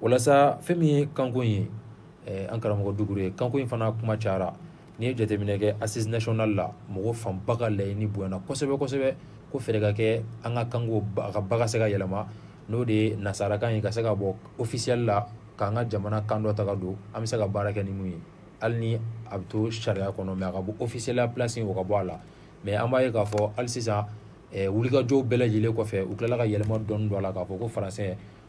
walasa fɛn min ye kanko ye an karamɔgɔ dugu ye kanko in fana kuma cayara ni ye jateminɛ kɛ a sinzcinali la mɔgɔ fanba ka layi ni bonyana kosɛbɛ kosɛbɛ ko fɛɛrɛ ka kɛ an ka kanko ka bagan se ka yɛlɛma n'o de ye nasarakan ye ka se ka bɔ o fisili la k'an ka jamana kan dɔ ta don an bɛ se ka baara kɛ nimu ye hali ni a bɛ to sariya kɔnɔ mɛ a ka bɔ o fisila plasi o ka bɔ a la mɛ an b'a ye k'a fɔ hali sisan wulikajɔw bɛɛ lajɛlen kɔfɛ u tilala ka yɛlɛma dɔn don a la k'a fɔ ko faransɛ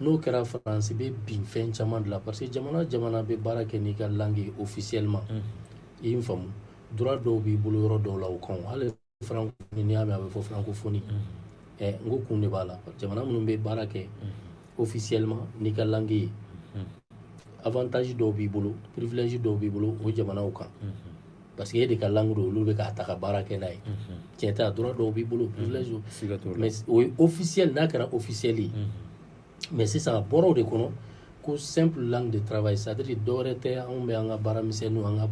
N'o kɛra France bɛ bin fɛn caman de la parce que jamana o jamana bɛ baara kɛ n'i ka langue ye officiellement unhun, i ye n faamu droit dɔw b'i bolo yɔrɔ dɔw la o kan hali francophonie n'i y'a mɛn a bɛ fɔ francophonie unhun, ɛ n ko kun de b'a la jamana minnu bɛ baara kɛ officiellement n'i ka langue ye avantage dɔw b'i bolo privilège dɔw b'i bolo o jamanaw kan parce que e de ka langue don olu bɛ k'a ta ka baara kɛ n'a ye tiɲɛ t'a droit dɔw b'i bolo privilège don mais o ye officiel n'a kɛra officiel ye mais sisan a bɔra o de kɔnɔ ko simple langue de travail c'est à dire dɔ wɛrɛ tɛ anw bɛ an ka baara misɛnninw an ka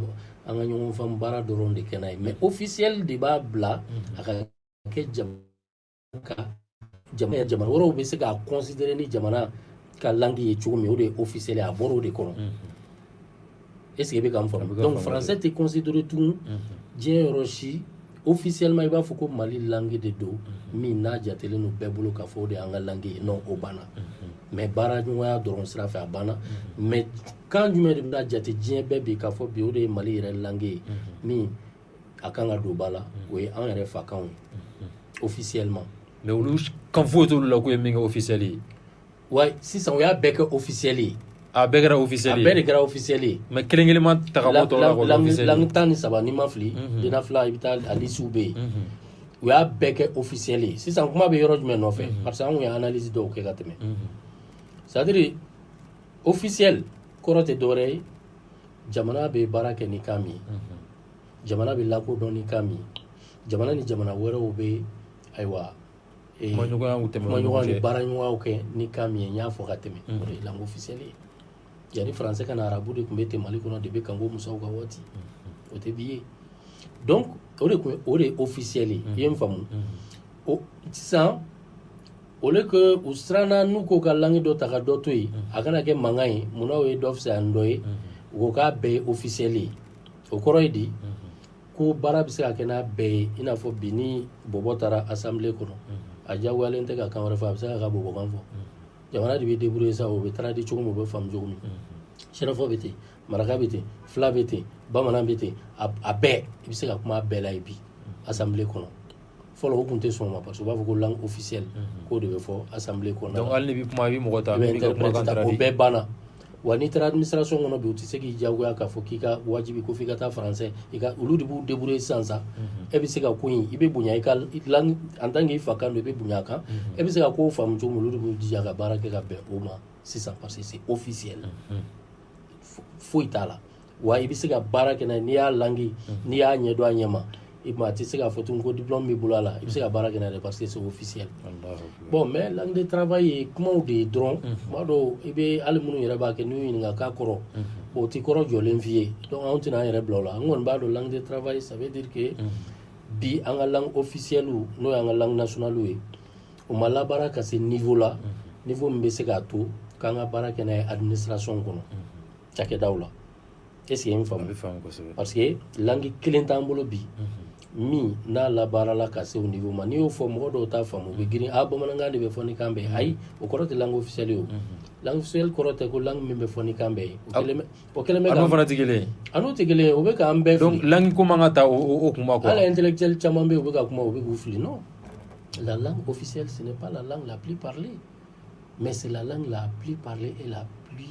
an ka ɲɔgɔn faamu baara dɔrɔn de kɛ n'a ye mais officiel de b'a bila a ka kɛ jama kan jamana jamana wɛrɛw bɛ se k'a considérer ni jamana ka langue ye cogo min o de ye officiel ye a bɔra o de kɔnɔ est ce que i bɛ ka n faamu donc français tɛ considérer tugun diɲɛ yɔrɔ si officiellement i b'a fɔ ko mali langue de don min n'a jatelen don bɛɛ bolo k'a fɔ o de y'an ka langue ye non o banna mais baara ɲɔgɔnya dɔrɔn sira fɛ a banna mais kan jumɛn de bɛna jate diɲɛ bɛɛ bi k'a fɔ bi o de ye mali yɛrɛ langue ye min a kan ka don ba la o ye an yɛrɛ fakanw ye ofisiyɛlima mɛ olu kan foyi t'olu la k'o ye min kɛ ofisiyɛli ye wa sisan o y'a bɛɛ kɛ ofisiyɛli ye a bɛɛ kɛra ofisiyɛli ye a bɛɛ de kɛra ofisiyɛli ye mɛ kelen kelen ma ta ka bɔ tɔ la k'o ofisiyɛli langi tan ni saba n'i ma fili mhm. dena fila i bɛ taa a lisiw bɛ yen mhm. u y'a bɛɛ kɛ ofisiyɛli ye sisan kuma bɛ yɔrɔ jumɛn nɔfɛ mhm. parce que an kun ye analyse dɔw kɛ ka tɛmɛ sadiri ofisiyɛli kɔrɔ tɛ dɔwɛrɛ ye jamana bɛ baara kɛ ni kan min jamana bɛ lakodɔn ni kan min jamana ni jamana wɛrɛw bɛ ayiwa eh, kumaɲɔgɔnyaw tɛmɛ ni ɲɔgɔn cɛ. baaraɲɔgɔnw kɛ ni kan min ye n y'a fɔ ka tɛmɛ o de ye langue ofisiyɛli ye yanni faransɛ ka na arabu de tun bɛ ten mali kɔnɔ de bɛ kanko musaw ka waati o tɛ bi ye donc o de tun ye o de ye ofisiyɛli ye i ye n faamu o sisan o le que u siranna n'u ko ka langi dɔ ta ka dɔ to yen a kana kɛ mankan ye munna o ye dɔ fisaya ni dɔ ye u ko k'a bɛɛ ye officiel ye o kɔrɔ ye di ko baara bɛ se ka kɛ n'a bɛɛ ye i n'a fɔ bi ni bɔbɔ taara assemblée kɔnɔ a diyagoyalen tɛ ka kan wɛrɛ fɔ a bɛ se ka ka bɔbɔkan fɔ jamana de bɛ débrouiller sa o bɛ tradi cogo min o bɛ faamu cogo min sɛnɛfɔ bɛ ten maraka bɛ ten fila bɛ ten bamanan bɛ ten a bɛɛ i bɛ se ka kuma a bɛɛ la ye bi assemblée kɔnɔ fɔlɔ o tun tɛ sɔn ma parce que u b'a fɔ ko langue officielle mhm. k'o de bɛ fɔ assemblée kɔnɔna donc hali n'i bɛ kuma i bɛ mɔgɔ ta min ka kumakan taara di o bɛɛ banna wa n'i taara administration kɔnɔ bi u tɛ se k'i diyagoya k'a fɔ k'i ka wajibi ko f'i ka taa français i ka olu de b'u débrouiller sisan sa mhm. e bɛ se ka ko in i bɛ bonya i ka langue en tant que i fa kan don i bɛ bonya a kan mhm. e bɛ se ka kow faamu cogo min olu de b'u jija ka baara kɛ ka bɛn o ma sisan parce que c'est officiel foyi t'a la. wa i bɛ se ka baara kɛ n'i y'a langi n'i y'a ɲɛ don a ɲɛ ma i a tɛ se k'a fɔ tun ko di bɛ bolo a la i bɛ se ka baara kɛ dɛ parce que segu fisiyɛ bɔn mɛ ladi taraweleraba ye kumaw de ye dɔrɔn tuma dɔw i bɛ ali minnu yɛrɛ b'a kɛ n'u ɲininka k'a kɔrɔ o tɛ kɔrɔ jɔlen f'i ye dɔnku anw tɛna anan yɛrɛ bila la an kɔni b'a dɔn ladi taraweleraba ye sabadike bi an ka la o fisiyɛlu n'o y'an ka lainasonali ye o ma labaara ka se nifo la ni fɔ min bɛ se k'a to k'an ka baara kɛ a ni siransi kɔnɔ cakɛdaw la est ce que ye n faamu parce que langi kelen t'an bolo bi mhm. min n'a labaarala ka se o niveau ma n'i y'o fɔ mɔgɔ dɔw t'a faamu u bɛ girin a bamanankan de bɛ fɔ ni kan bɛɛ mhm. ayi o kɔrɔ tɛ langue officielle ye o mhm. langue officielle kɔrɔ tɛ ko langue min bɛ fɔ ni kan bɛɛ ye o kɛlen bɛ an'o fana tɛ kelen ye an'o tɛ kelen ye o bɛ k'an bɛɛ fili donc langue ko man ka ta o kunba kɔrɔ hali intellectuel caman bɛ yen u bɛ ka kuma u bɛ k'u fili non la langue officielle ce n'est pas la langue la plus parlée mais c'est la langue la plus parlée et la plus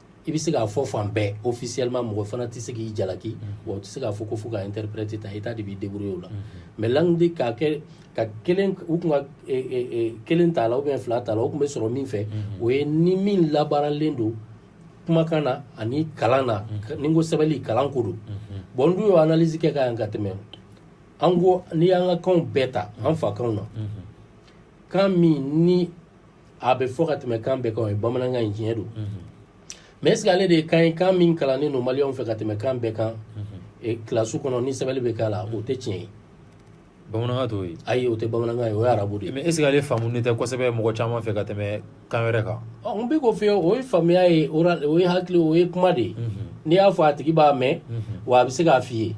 i bɛ se k'a fɔ fan bɛɛ ofisiyalima mɔgɔ fana tɛ se k'i jalaki wa tɛ se k'a fɔ ko fo ka interprète ta état de b'i débrouiller o la mais langue de k'a kɛ ka kelen u tun ka kelen t'a la ou bien fila t'a la o tun bɛ sɔrɔ min fɛ o ye ni min labaaralen don kumakan na ani kalan na ni n ko sɛbɛnni kalan ko don bon n dun y'o analyse kɛ ka yan ka tɛmɛ an ko n'i y'an ka kanw bɛɛ ta an fa kanw na kan min ni a bɛ fɔ ka tɛmɛ kan bɛɛ kan o ye bamanankan in tiɲɛ don mɛ est ale de ye kan ye kan min kalannen don maliyɛnw fɛ ka tɛmɛ kan bɛɛ kan kilasi kɔnɔ ni sɛbɛnni bɛ k'a la o tɛ tiɲɛ ye bamanankan t'o ye ayi o tɛ bamanankan ye o ye arabu de ye mɛ est ale faamulen tɛ kosɛbɛ mɔgɔ caman fɛ ka tɛmɛ kan wɛrɛ kan ɔ n bɛ k'o f'i ye o ye faamuya ye o ye hakili o ye kuma de ye n'i y'a fɔ a tigi b'a mɛn wa a bɛ se k'a f'i ye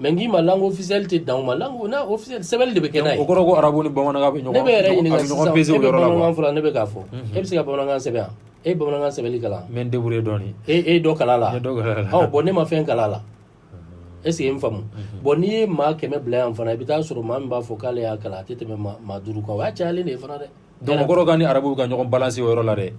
mɛ n'i ma lanko fisili tɛ dan ma lan sɛbɛn de bɛ kɛ o kɔrɔ arabu ni bamanankan bɛ ne bɛ yɛrɛ ɲini bamanankan fɔlɔ ne bɛ k'a fɔ e bɛ se ka bamanankan sɛbɛn yan e bamanankan sɛbɛn kalan mɛ de dɔɔnin e dɔ kala la bɔn ne ma fɛn kala la e sigi n faamumu bɔn n'i ye maa kɛmɛ bila yan fana i bɛ taa sɔrɔ maa min b'a fɔ k'ale y'a kalan a tɛ tɛmɛ maa duuru kan o y'a cayalen de fana dɛkɔrɔ ka ni arabu ka ɲɔgɔn balase o yɔrɔ la dɛ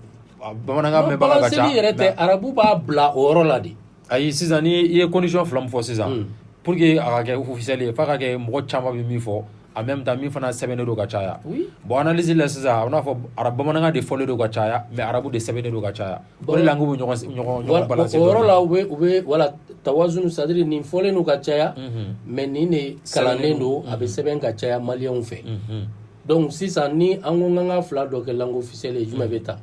bamanankan yɛrɛ tɛ arabu b'a bila o yɔrɔ la de ayi sisan ni i ye condition fila min fɔ sisan hmm. pour que a ka kɛ officiel ye f'a ka kɛ mɔgɔ caman bɛ min fɔ en même temps min fana sɛbɛnnen don ka caya bon analyse la sisan a bɛna fɔ arabu bamanankan de fɔlen don ka caya mais arabu de sɛbɛnnen don ka caya o de la n k'u bɛ ɲɔgɔn ɲɔgɔn ɲɔgɔn balancer o yɔrɔ la u bɛ u bɛ wala tawazun c'est à dire nin fɔlen don ka caya mhm. mais nin de kalannen don a bɛ mhm. sɛbɛn ka caya maliyɛnw fɛ mhm. donc sisan ni an ko n k'an ka fila dɔ kɛ langue officielle ye jumɛn bɛ ta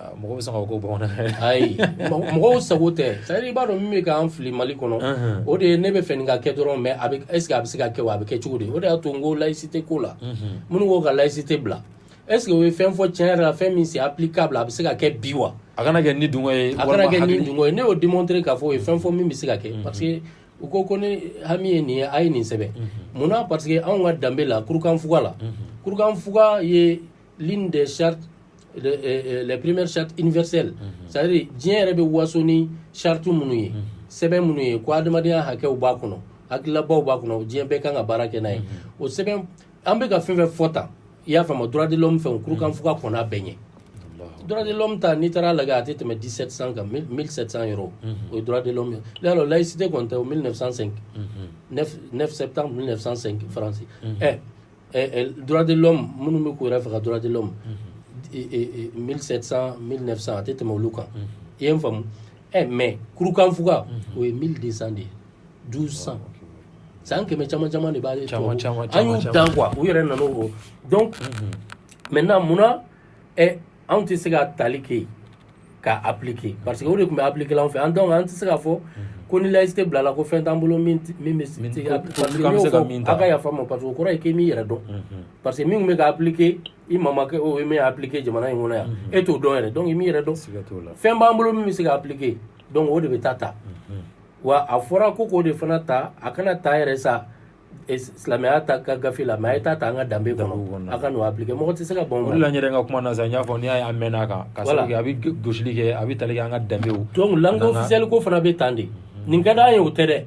Ah, mɔgɔ bɛ se ka ko bɔn ayi mɔgɔw sago tɛ sari i b'a dɔn min bɛ k'an fili mali kɔnɔ uh-huh. o de ye ne bɛ fɛ ka kɛ dɔrɔn mɛ a bɛ ɛseke a bɛ se ka kɛ a bɛ kɛ cogo di o de y'a to n ko layisi tɛ ko la uh-huh. minnu ko ka layisi tɛ bila ɛseke o ye fɛn fɔ tiɲɛ yɛrɛ la fɛn min se apli k'a bila a bɛ se ka kɛ bi wa a kana kɛ ni dun ye a kana kɛ ni dun ye ne y'o dimtiri k'a fɔ o ye fɛn fɔ min bɛ se ka kɛ uh-huh. parce que u ko ko ne hami ye nin ye a ye nin sɛbɛn munna parce que anw ka danbe la kurukanfuga la kurukanfuga ye l'une des chartes le, euh, euh, les premières chartes universelles mm -hmm. c'est à dire diɲɛ yɛrɛ bɛ waso ni charte minnu ye mhm. sɛbɛn minnu ye ko adamadenya hakɛw b'a kɔnɔ hakilabaw b'a kɔnɔ diɲɛ bɛɛ kan ka baara kɛ n'a ye mhm. o sɛbɛn an bɛ ka fɛn fɛn fɔ tan i y'a faamu droit de l'homme fɛnw kurukan fo ka kɔn n'a bɛɛ ɲɛ droit de l'homme ta n'i taara lagɛ a tɛ tɛmɛ 1700 kan 1700 yɔrɔ o ye droit de l'homme ye ne y'a dɔn laïcité kɔni tɛ o 1905 9 septembre 1905 faransi ɛ duradilɔ minnu bɛ ko yɛrɛ faga ka duradilɔ mi milisa a tɛ tɛmɛ olu kan i ye n faamumu ɛ mɛ kurukanfug o ye mi de san de ye du san san kɛmɛ caman caman de b'a caman caman dan u yɛrɛ nana o dɔn mɛ na munna anw tɛ se ka tali kɛ ka appliquer parce que o de tun bɛ appliquer anw fɛ an donc an tɛ se ka fɔ mhm. ko ni laïcité bilala ko fɛn t'an bolo min min bɛ min tɛ parce que y'o fɔ a ka yafa ma parce que o kɔrɔ ye k'i m'i yɛrɛ dɔn mhm. parce que min bɛ ka appliquer i mamakɛ o ye min appliquer jamana in kɔnɔ yan mhm. e t'o dɔn yɛrɛ donc i m'i yɛrɛ dɔn fɛn b'an bolo min bɛ se ka appliquer donc o de bɛ taa ta wa a fɔra ko k'o de fana ta a kana ta yɛrɛ sa e, silamɛya ta ka gafe la mɛ a ye taa ta an ka danbe kɔnɔ a ka n'o appliquer mɔgɔ tɛ se ka ban o la n yɛrɛ ka kuma na sa n y'a fɔ n'i y'a ye an mɛnna a kan ka sababu kɛ a bɛ gosili kɛ a bɛ tali kɛ an ka danbew donc langue officielle ko fana bɛ tan de nin ka d'an ye o tɛ dɛ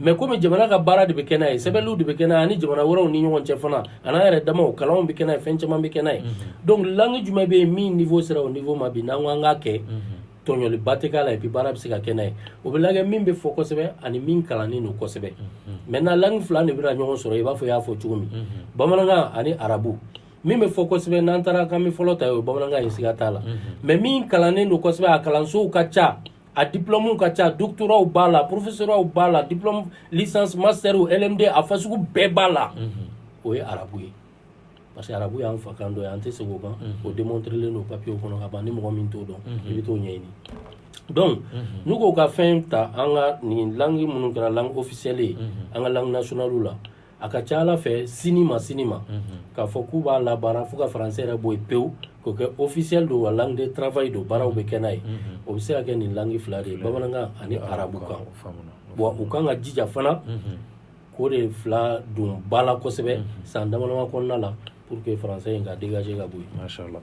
mɛ komi jamana ka baara de bɛ kɛ n'a ye sɛbɛnliw de bɛ kɛ n'a ye ani jamana wɛrɛw ni ɲɔgɔn cɛ fana an'an yɛrɛ damaw kalanw bɛ kɛ n'a ye fɛn caman bɛ kɛ n'a ye donc langue jumɛn bɛ yen min niveau sera o niveau ma bi n'an ko an k'a kɛ tɔɲɔli ba tɛ k'a la et puis baara bɛ se ka kɛ n'a ye o bɛ lagɛ min bɛ fɔ kosɛbɛ ani min kalannen don kosɛbɛ maintenant langue fila de bɛna ɲɔgɔn sɔrɔ i b'a fɔ i y'a fɔ cogo min bamanankan ani arabu min bɛ fɔ kosɛbɛ n'an taara k'an bɛ fɔlɔ ta o ye bamanankan ye siga t'a la mais min kalannen don kosɛbɛ a kalansow ka ca a diplômew ka ca doctorats b'a la professorats b'a la diplôme licence master lmd a fasugu bɛɛ b'a la o ye arabu ye parce que arabu y'an fa kan dɔ ye an tɛ segin o kan o démontrelen don papier kɔnɔ ka ban ni mɔgɔ min t'o dɔn i bɛ t'o ɲɛɲini donc n'u k'o ka fɛn ta an ka nin langue minnu kɛra langue officielle ye an ka langue nationale la a ka ca ala fɛ sini ma sini ma k'a fɔ k'u b'a labaara fo ka faransɛ yɛrɛ bɔ yen pewu k'o kɛ officiel don wa langue de travail don baaraw bɛ kɛ n'a ye o bɛ se ka kɛ nin langue fila de ye bamanankan ani arabu kan wa u kan ka jija fana ko de fila don ba la kosɛbɛ san damadama kɔnɔna la pour que français in ka dégager ka bɔ yen. Masha'Allah.